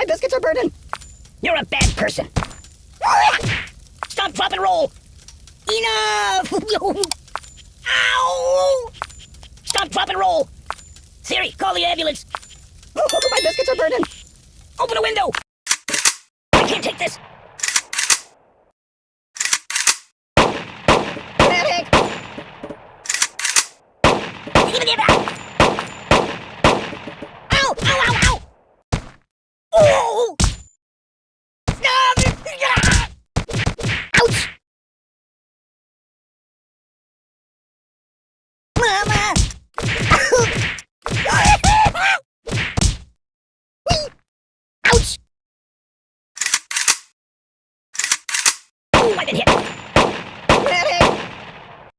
my biscuits are burning. You're a bad person. Stop, drop, and roll. Enough! Ow! Stop, drop, and roll. Siri, call the ambulance. Oh, my biscuits are burning. Open a window. I can't take this. Medic! Give me that. Oh, I've been hit.